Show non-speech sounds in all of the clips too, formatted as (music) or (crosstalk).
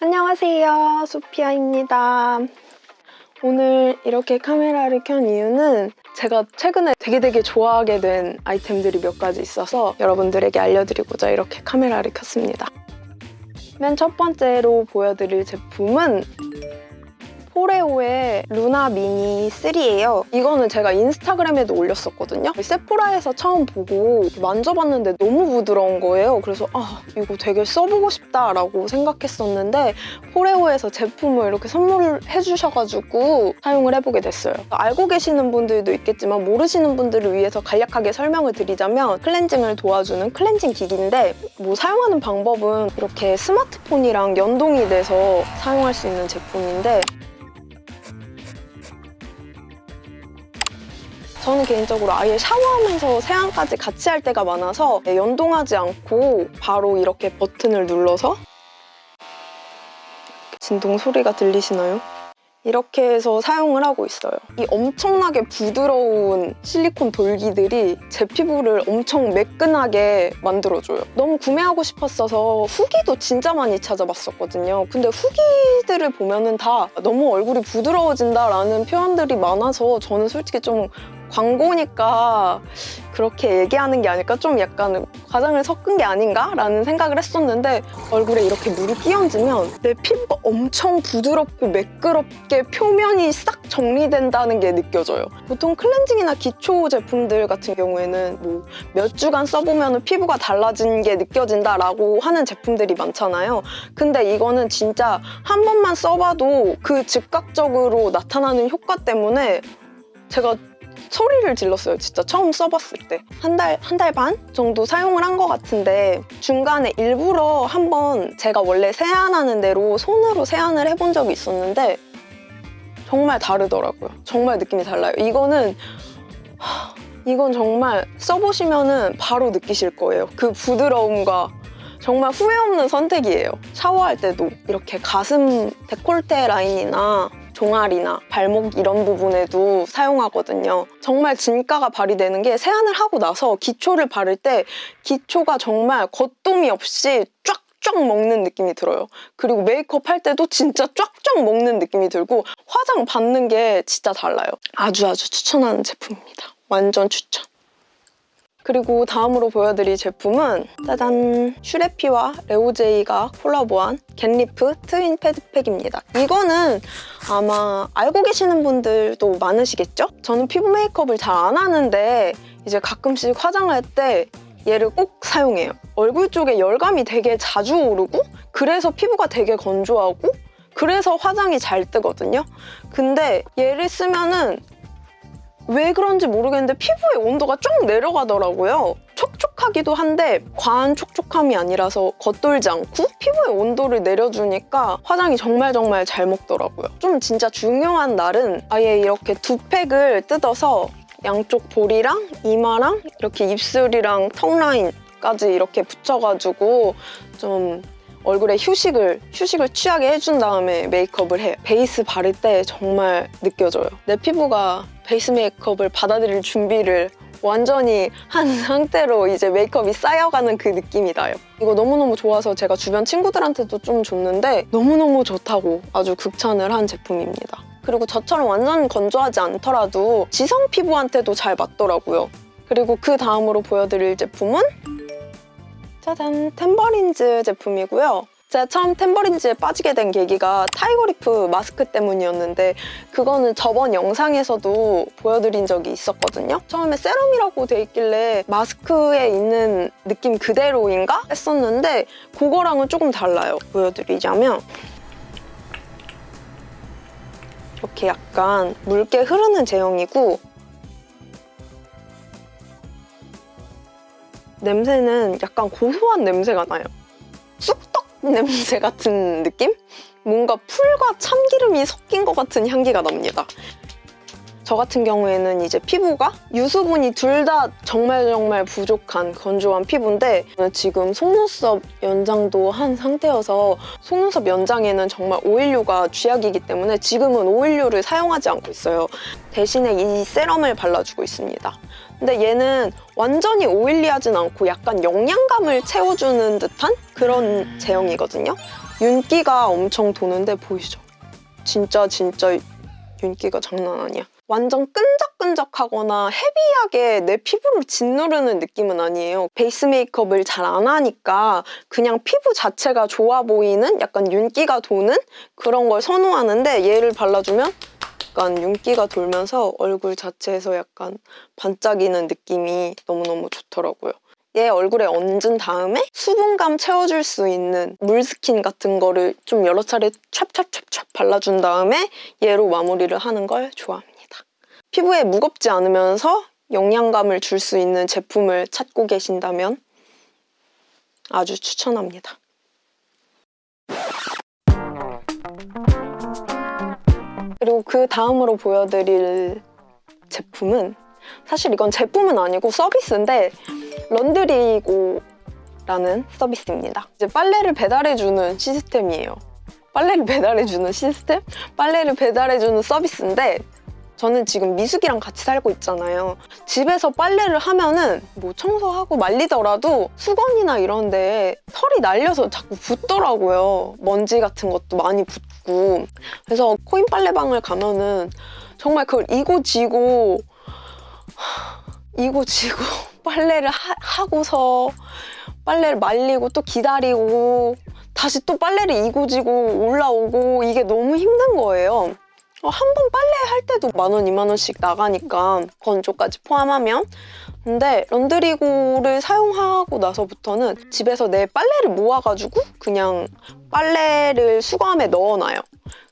안녕하세요. 소피아입니다. 오늘 이렇게 카메라를 켠 이유는 제가 최근에 되게 되게 좋아하게 된 아이템들이 몇 가지 있어서 여러분들에게 알려드리고자 이렇게 카메라를 켰습니다. 맨 첫 번째로 보여드릴 제품은 포레오의 루나 미니 3예요. 이거는 제가 인스타그램에도 올렸었거든요. 세포라에서 처음 보고 만져봤는데 너무 부드러운 거예요. 그래서 아 이거 되게 써보고 싶다라고 생각했었는데 포레오에서 제품을 이렇게 선물을 해주셔가지고 사용을 해보게 됐어요. 알고 계시는 분들도 있겠지만 모르시는 분들을 위해서 간략하게 설명을 드리자면 클렌징을 도와주는 클렌징 기기인데 뭐 사용하는 방법은 이렇게 스마트폰이랑 연동이 돼서 사용할 수 있는 제품인데 저는 개인적으로 아예 샤워하면서 세안까지 같이 할 때가 많아서 연동하지 않고 바로 이렇게 버튼을 눌러서 진동 소리가 들리시나요? 이렇게 해서 사용을 하고 있어요. 이 엄청나게 부드러운 실리콘 돌기들이 제 피부를 엄청 매끈하게 만들어줘요. 너무 구매하고 싶었어서 후기도 진짜 많이 찾아봤었거든요. 근데 후기들을 보면 은 다 너무 얼굴이 부드러워진다라는 표현들이 많아서 저는 솔직히 좀 광고니까 그렇게 얘기하는 게 아닐까 좀 약간 과장을 섞은 게 아닌가? 라는 생각을 했었는데 얼굴에 이렇게 물이 끼얹으면 내 피부가 엄청 부드럽고 매끄럽게 표면이 싹 정리된다는 게 느껴져요. 보통 클렌징이나 기초 제품들 같은 경우에는 뭐 몇 주간 써보면 피부가 달라진 게 느껴진다라고 하는 제품들이 많잖아요. 근데 이거는 진짜 한 번만 써봐도 그 즉각적으로 나타나는 효과 때문에 제가 소리를 질렀어요. 진짜 처음 써봤을 때. 한 달 한 달 반 정도 사용을 한 것 같은데 중간에 일부러 한번 제가 원래 세안하는 대로 손으로 세안을 해본 적이 있었는데 정말 다르더라고요. 정말 느낌이 달라요. 이거는 하, 이건 정말 써보시면 바로 느끼실 거예요. 그 부드러움과 정말 후회 없는 선택이에요. 샤워할 때도 이렇게 가슴 데콜테 라인이나 종아리나 발목 이런 부분에도 사용하거든요. 정말 진가가 발휘되는 게 세안을 하고 나서 기초를 바를 때 기초가 정말 겉도미 없이 쫙쫙 먹는 느낌이 들어요. 그리고 메이크업 할 때도 진짜 쫙쫙 먹는 느낌이 들고 화장 받는 게 진짜 달라요. 아주 아주 추천하는 제품입니다. 완전 추천. 그리고 다음으로 보여드릴 제품은 짜잔! 슈레피와 레오제이가 콜라보한 겟리프 트윈 패드팩입니다. 이거는 아마 알고 계시는 분들도 많으시겠죠? 저는 피부 메이크업을 잘 안 하는데 이제 가끔씩 화장할 때 얘를 꼭 사용해요. 얼굴 쪽에 열감이 되게 자주 오르고 그래서 피부가 되게 건조하고 그래서 화장이 잘 뜨거든요. 근데 얘를 쓰면은 왜 그런지 모르겠는데 피부의 온도가 쭉 내려가더라고요. 촉촉하기도 한데 과한 촉촉함이 아니라서 겉돌지 않고 피부의 온도를 내려주니까 화장이 정말 정말 잘 먹더라고요. 좀 진짜 중요한 날은 아예 이렇게 두 팩을 뜯어서 양쪽 볼이랑 이마랑 이렇게 입술이랑 턱 라인까지 이렇게 붙여가지고 좀 얼굴에 휴식을 휴식을 취하게 해준 다음에 메이크업을 해요. 베이스 바를 때 정말 느껴져요. 내 피부가 베이스 메이크업을 받아들일 준비를 완전히 한 (laughs) 상태로 이제 메이크업이 쌓여가는 그 느낌이 나요. 이거 너무너무 좋아서 제가 주변 친구들한테도 좀 줬는데 너무너무 좋다고 아주 극찬을 한 제품입니다. 그리고 저처럼 완전 건조하지 않더라도 지성 피부한테도 잘 맞더라고요. 그리고 그 다음으로 보여드릴 제품은 짜잔! 템버린즈 제품이고요. 제가 처음 템버린즈에 빠지게 된 계기가 타이거리프 마스크 때문이었는데 그거는 저번 영상에서도 보여드린 적이 있었거든요. 처음에 세럼이라고 돼 있길래 마스크에 있는 느낌 그대로인가? 했었는데 그거랑은 조금 달라요. 보여드리자면 이렇게 약간 묽게 흐르는 제형이고 냄새는 약간 고소한 냄새가 나요. 쑥떡 냄새 같은 느낌? 뭔가 풀과 참기름이 섞인 것 같은 향기가 납니다. 저 같은 경우에는 이제 피부가 유수분이 둘 다 정말 정말 부족한 건조한 피부인데 지금 속눈썹 연장도 한 상태여서 속눈썹 연장에는 정말 오일류가 쥐약이기 때문에 지금은 오일류를 사용하지 않고 있어요. 대신에 이 세럼을 발라주고 있습니다. 근데 얘는 완전히 오일리하진 않고 약간 영양감을 채워주는 듯한 그런 제형이거든요. 윤기가 엄청 도는데 보이죠? 진짜 진짜 윤기가 장난 아니야. 완전 끈적끈적하거나 헤비하게 내 피부를 짓누르는 느낌은 아니에요. 베이스 메이크업을 잘 안 하니까 그냥 피부 자체가 좋아 보이는 약간 윤기가 도는 그런 걸 선호하는데 얘를 발라주면 약간 윤기가 돌면서 얼굴 자체에서 약간 반짝이는 느낌이 너무너무 좋더라고요. 얘 얼굴에 얹은 다음에 수분감 채워줄 수 있는 물스킨 같은 거를 좀 여러 차례 찹찹찹찹 발라준 다음에 얘로 마무리를 하는 걸 좋아합니다. 피부에 무겁지 않으면서 영양감을 줄 수 있는 제품을 찾고 계신다면 아주 추천합니다. 그리고 그 다음으로 보여드릴 제품은 사실 이건 제품은 아니고 서비스인데 런드리고라는 서비스입니다. 이제 빨래를 배달해주는 시스템이에요. 빨래를 배달해주는 시스템? 빨래를 배달해주는 서비스인데 저는 지금 미숙이랑 같이 살고 있잖아요. 집에서 빨래를 하면은 뭐 청소하고 말리더라도 수건이나 이런 데 털이 날려서 자꾸 붙더라고요. 먼지 같은 것도 많이 붙고. 그래서 코인 빨래방을 가면은 정말 그걸 이고 지고 이고 지고 (laughs) 빨래를 하, 고서 빨래를 말리고 또 기다리고 다시 또 빨래를 이고 지고 올라오고 이게 너무 힘든 거예요. 어, 한번 빨래할 때도 만 원, 이만 원씩 나가니까 건조까지 포함하면 근데 런드리고를 사용하고 나서부터는 집에서 내 빨래를 모아가지고 그냥 빨래를 수거함에 넣어놔요.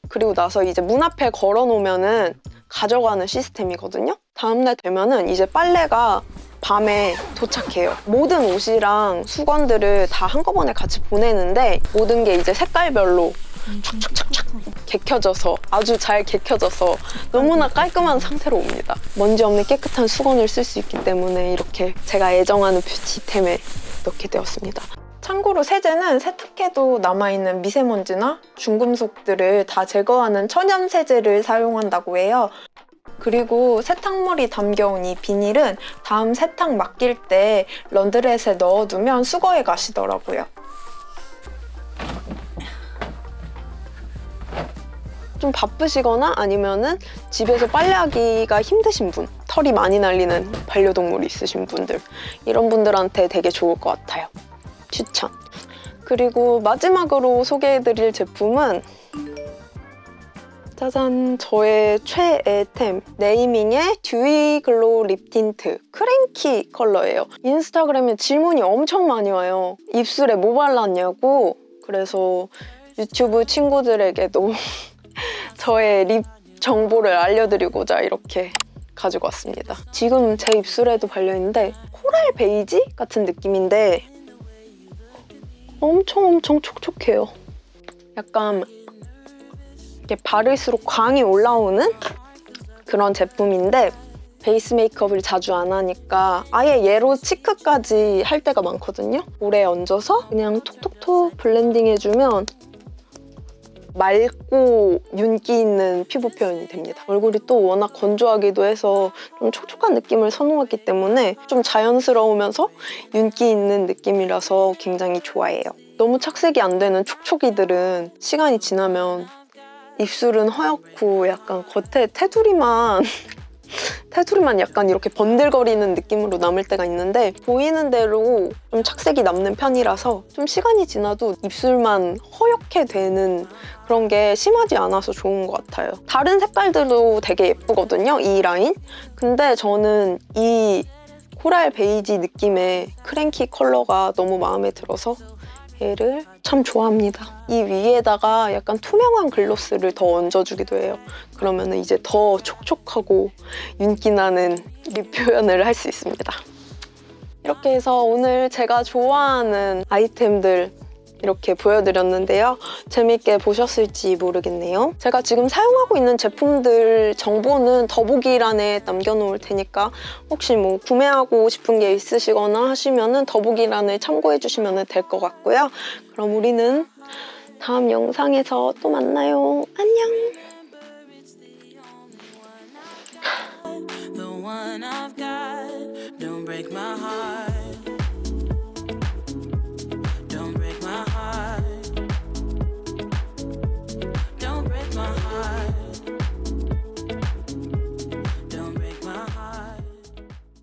그리고 나서 이제 문 앞에 걸어놓으면 은 가져가는 시스템이거든요. 다음날 되면 은 이제 빨래가 밤에 도착해요. 모든 옷이랑 수건들을 다 한꺼번에 같이 보내는데 모든 게 이제 색깔별로 개켜져서 아주 잘 개켜져서 너무나 깔끔한 상태로 옵니다. 먼지 없는 깨끗한 수건을 쓸 수 있기 때문에 이렇게 제가 애정하는 뷰티템에 넣게 되었습니다. 참고로 세제는 세탁해도 남아있는 미세먼지나 중금속들을 다 제거하는 천연 세제를 사용한다고 해요. 그리고 세탁물이 담겨온 이 비닐은 다음 세탁 맡길 때 런드렛에 넣어두면 수거해 가시더라고요. 좀 바쁘시거나 아니면은 집에서 빨래하기가 힘드신 분 털이 많이 날리는 반려동물이 있으신 분들 이런 분들한테 되게 좋을 것 같아요. 추천. 그리고 마지막으로 소개해드릴 제품은 짜잔 저의 최애템 네이밍의 듀이 글로우 립 틴트 크랭키 컬러예요. 인스타그램에 질문이 엄청 많이 와요. 입술에 뭐 발랐냐고. 그래서 유튜브 친구들에게도 (laughs) 저의 립 정보를 알려드리고자 이렇게 가지고 왔습니다. 지금 제 입술에도 발려있는데 코랄 베이지 같은 느낌인데 엄청 엄청 촉촉해요. 약간 이렇게 바를수록 광이 올라오는 그런 제품인데 베이스 메이크업을 자주 안 하니까 아예 얘로 cheek까지 할 때가 많거든요. 볼에 얹어서 그냥 톡톡톡 블렌딩 해주면 맑고 윤기 있는 피부 표현이 됩니다. 얼굴이 또 워낙 건조하기도 해서 좀 촉촉한 느낌을 선호하기 때문에 좀 자연스러우면서 윤기 있는 느낌이라서 굉장히 좋아해요. 너무 착색이 안 되는 촉촉이들은 시간이 지나면 입술은 허옇고 약간 겉에 테두리만 (laughs) 테두리만 약간 이렇게 번들거리는 느낌으로 남을 때가 있는데 보이는 대로 좀 착색이 남는 편이라서 좀 시간이 지나도 입술만 허옇게 되는 그런 게 심하지 않아서 좋은 것 같아요. 다른 색깔들도 되게 예쁘거든요, 이 라인. 근데 저는 이 coral 베이지 느낌의 cranky 컬러가 너무 마음에 들어서 얘를 참 좋아합니다. 이 위에다가 약간 투명한 gloss를 더 얹어주기도 해요. 그러면 이제 더 촉촉하고 윤기나는 lip 표현을 할 수 있습니다. 이렇게 해서 오늘 제가 좋아하는 아이템들 이렇게 보여드렸는데요. 재밌게 보셨을지 모르겠네요. 제가 지금 사용하고 있는 제품들 정보는 더보기란에 남겨놓을 테니까 혹시 뭐 구매하고 싶은 게 있으시거나 하시면 은 더보기란을 참고해주시면 될 것 같고요. 그럼 우리는 다음 영상에서 또 만나요. 안녕!